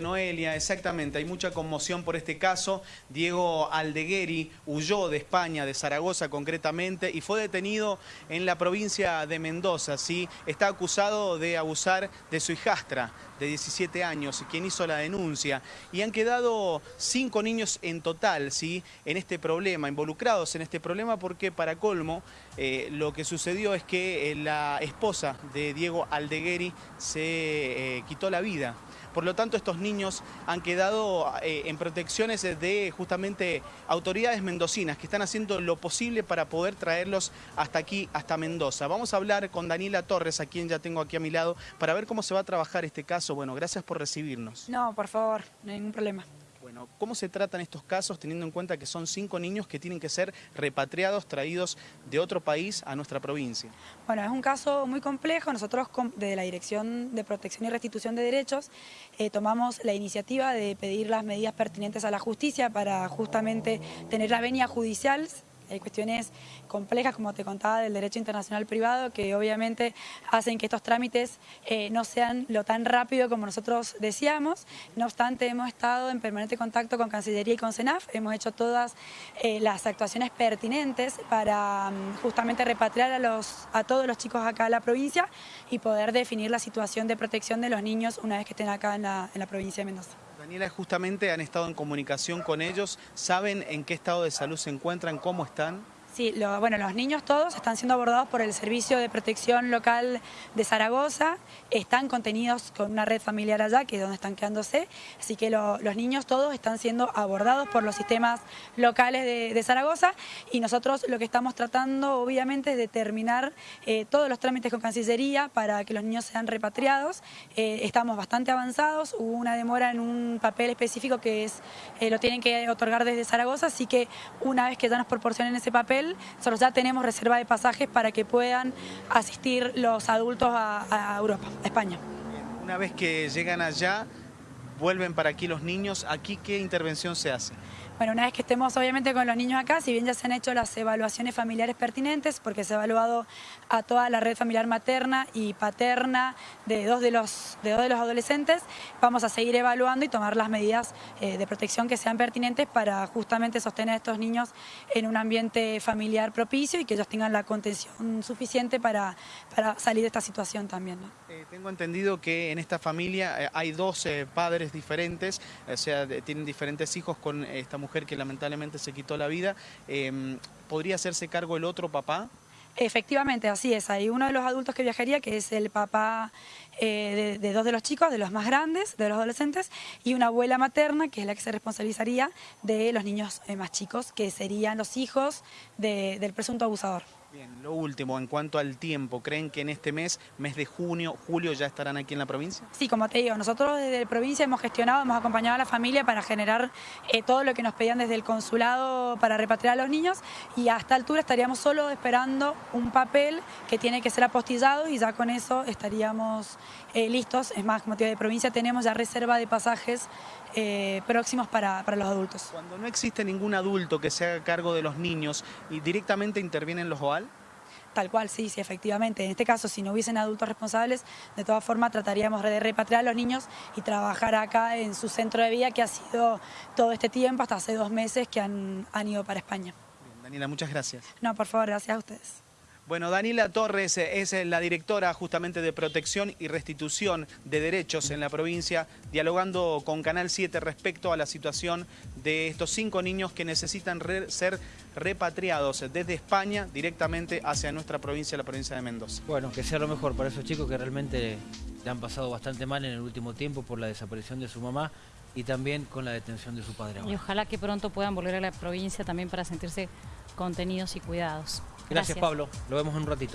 Noelia, exactamente, hay mucha conmoción por este caso. Diego Aldegueri huyó de España, de Zaragoza concretamente, y fue detenido en la provincia de Mendoza. ¿sí? Está acusado de abusar de su hijastra de 17 años, quien hizo la denuncia. Y han quedado cinco niños en total ¿sí? en este problema, involucrados en este problema, porque para colmo eh, lo que sucedió es que eh, la esposa de Diego Aldegueri se eh, quitó la vida. Por lo tanto, estos niños han quedado eh, en protecciones de justamente autoridades mendocinas que están haciendo lo posible para poder traerlos hasta aquí, hasta Mendoza. Vamos a hablar con Daniela Torres, a quien ya tengo aquí a mi lado, para ver cómo se va a trabajar este caso. Bueno, gracias por recibirnos. No, por favor, no hay ningún problema. ¿Cómo se tratan estos casos teniendo en cuenta que son cinco niños que tienen que ser repatriados, traídos de otro país a nuestra provincia? Bueno, es un caso muy complejo. Nosotros desde la Dirección de Protección y Restitución de Derechos eh, tomamos la iniciativa de pedir las medidas pertinentes a la justicia para justamente tener la venia judicial hay cuestiones complejas, como te contaba, del derecho internacional privado, que obviamente hacen que estos trámites eh, no sean lo tan rápido como nosotros decíamos. No obstante, hemos estado en permanente contacto con Cancillería y con CENAF, hemos hecho todas eh, las actuaciones pertinentes para mm, justamente repatriar a, los, a todos los chicos acá a la provincia y poder definir la situación de protección de los niños una vez que estén acá en la, en la provincia de Mendoza. Daniela, justamente han estado en comunicación con ellos, ¿saben en qué estado de salud se encuentran, cómo están? Sí, bueno, los niños todos están siendo abordados por el Servicio de Protección Local de Zaragoza, están contenidos con una red familiar allá, que es donde están quedándose, así que los niños todos están siendo abordados por los sistemas locales de, Zaragoza. Y nosotros lo que estamos tratando obviamente es de terminar eh, todos los trámites con Cancillería para que los niños sean repatriados, eh, estamos bastante avanzados, hubo una demora en un papel específico que es eh, lo tienen que otorgar desde Zaragoza, así que una vez que ya nos proporcionen ese papel, nosotros ya tenemos reserva de pasajes para que puedan asistir los adultos a, Europa, a España. Una vez que llegan allá, vuelven para aquí los niños, ¿aquí qué intervención se hace? Bueno, una vez que estemos obviamente con los niños acá, si bien ya se han hecho las evaluaciones familiares pertinentes, porque se ha evaluado a toda la red familiar materna y paterna de dos de los, de dos de los adolescentes, vamos a seguir evaluando y tomar las medidas eh, de protección que sean pertinentes para justamente sostener a estos niños en un ambiente familiar propicio y que ellos tengan la contención suficiente para, para salir de esta situación también. Eh, tengo entendido que en esta familia eh, hay dos padres diferentes, o sea, tienen diferentes hijos con esta mujer que lamentablemente se quitó la vida, em, ¿podría hacerse cargo el otro papá? Efectivamente, así es. Hay uno de los adultos que viajaría, que es el papá eh, de, dos de los chicos, de los más grandes, de los adolescentes, y una abuela materna, que es la que se responsabilizaría de los niños eh, más chicos, que serían los hijos del presunto abusador. Bien, lo último, en cuanto al tiempo, ¿creen que en este mes, mes de junio, julio, ya estarán aquí en la provincia? Sí, como te digo, nosotros desde la provincia hemos gestionado, hemos acompañado a la familia para generar eh, todo lo que nos pedían desde el consulado para repatriar a los niños y hasta altura estaríamos solo esperando un papel que tiene que ser apostillado y ya con eso estaríamos eh, listos. Es más, como te digo, de provincia tenemos ya reserva de pasajes eh, próximos para, para los adultos. Cuando no existe ningún adulto que se haga cargo de los niños y directamente intervienen los OAL, Tal cual, sí, sí, efectivamente. En este caso, si no hubiesen adultos responsables, de todas formas trataríamos de repatriar a los niños y trabajar acá en su centro de vida que ha sido todo este tiempo, hasta hace dos meses que han, han ido para España. Daniela, muchas gracias. No, por favor, gracias a ustedes. Bueno, Daniela Torres es la directora justamente de protección y restitución de derechos en la provincia, dialogando con Canal 7 respecto a la situación de estos cinco niños que necesitan ser repatriados desde España directamente hacia nuestra provincia, la provincia de Mendoza. Bueno, que sea lo mejor para esos chicos que realmente le han pasado bastante mal en el último tiempo por la desaparición de su mamá y también con la detención de su padre. Y ojalá que pronto puedan volver a la provincia también para sentirse contenidos y cuidados. Gracias, Pablo. Lo vemos en un ratito.